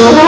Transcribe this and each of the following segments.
Thank you.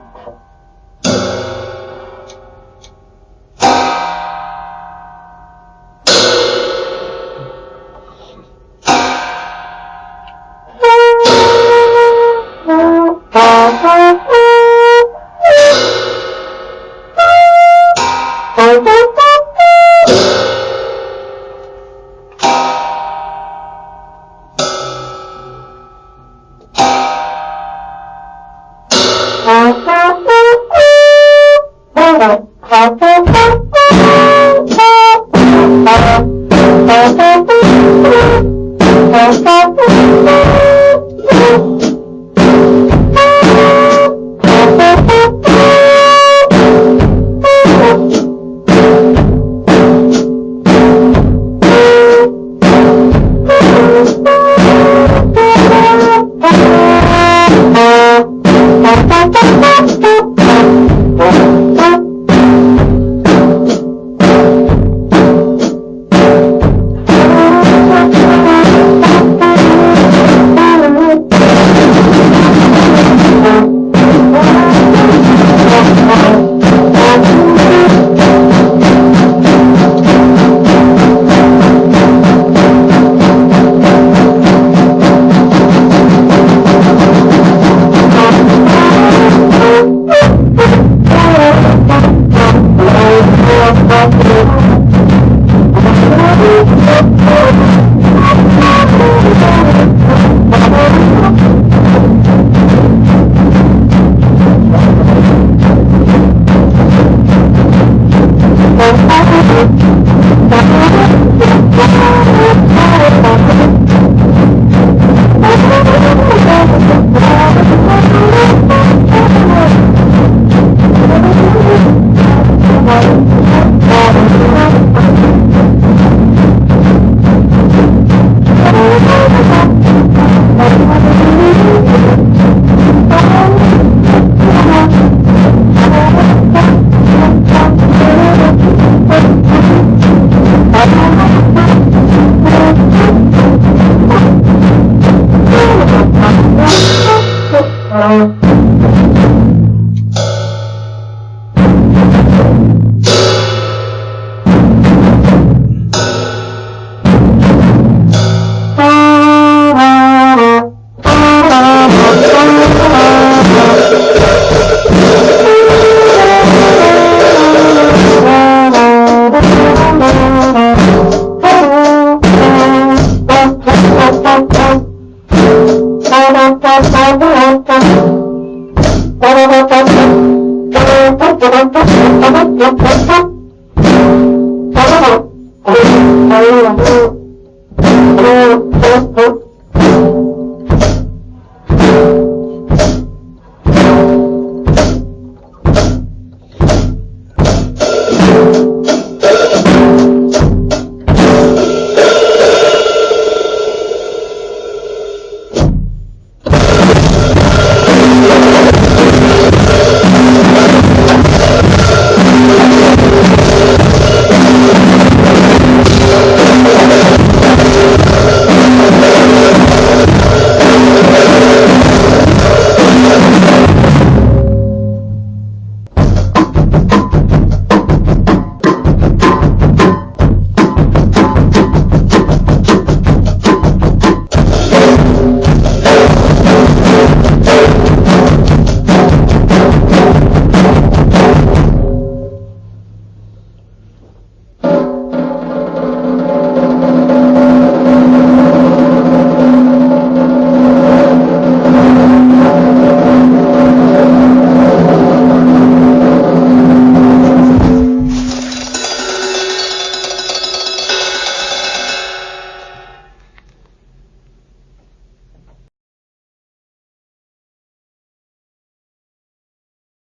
Bye.